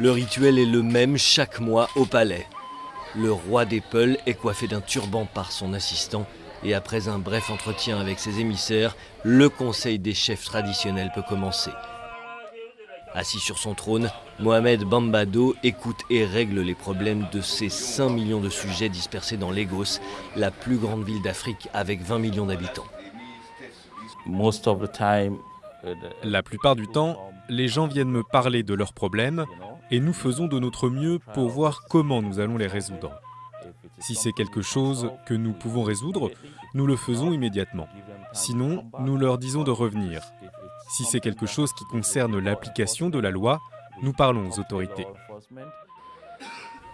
Le rituel est le même chaque mois au palais. Le roi des Peuls est coiffé d'un turban par son assistant et après un bref entretien avec ses émissaires, le conseil des chefs traditionnels peut commencer. Assis sur son trône, Mohamed Bambado écoute et règle les problèmes de ses 5 millions de sujets dispersés dans Lagos, la plus grande ville d'Afrique avec 20 millions d'habitants. La plupart du temps, les gens viennent me parler de leurs problèmes et nous faisons de notre mieux pour voir comment nous allons les résoudre. Si c'est quelque chose que nous pouvons résoudre, nous le faisons immédiatement. Sinon, nous leur disons de revenir. Si c'est quelque chose qui concerne l'application de la loi, nous parlons aux autorités.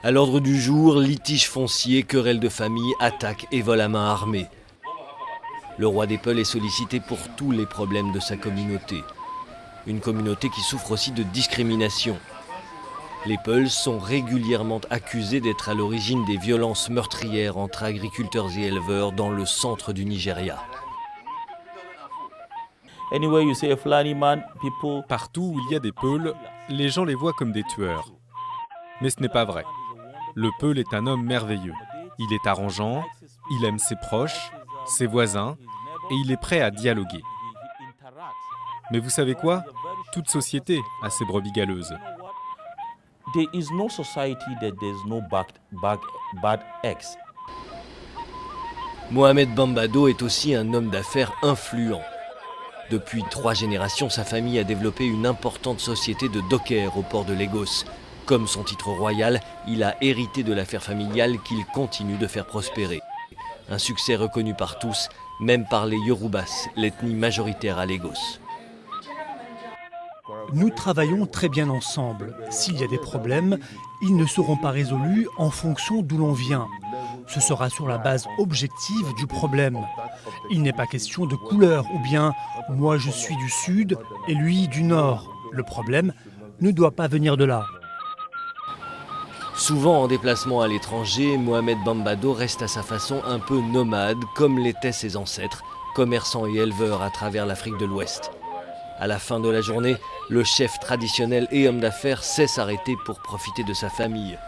À l'ordre du jour, litige foncier, querelle de famille, attaque et vol à main armée. Le roi des Peuls est sollicité pour tous les problèmes de sa communauté. Une communauté qui souffre aussi de discrimination. Les Peuls sont régulièrement accusés d'être à l'origine des violences meurtrières entre agriculteurs et éleveurs dans le centre du Nigeria. Partout où il y a des Peuls, les gens les voient comme des tueurs. Mais ce n'est pas vrai. Le Peul est un homme merveilleux. Il est arrangeant, il aime ses proches, ses voisins, et il est prêt à dialoguer. Mais vous savez quoi? Toute société a ses brebis galeuses. Mohamed Bambado est aussi un homme d'affaires influent. Depuis trois générations, sa famille a développé une importante société de dockers au port de Lagos. Comme son titre royal, il a hérité de l'affaire familiale qu'il continue de faire prospérer. Un succès reconnu par tous, même par les Yorubas, l'ethnie majoritaire à Lagos. Nous travaillons très bien ensemble. S'il y a des problèmes, ils ne seront pas résolus en fonction d'où l'on vient. Ce sera sur la base objective du problème. Il n'est pas question de couleur ou bien moi je suis du sud et lui du nord. Le problème ne doit pas venir de là. Souvent en déplacement à l'étranger, Mohamed Bambado reste à sa façon un peu nomade, comme l'étaient ses ancêtres, commerçants et éleveurs à travers l'Afrique de l'Ouest. À la fin de la journée, le chef traditionnel et homme d'affaires sait s'arrêter pour profiter de sa famille,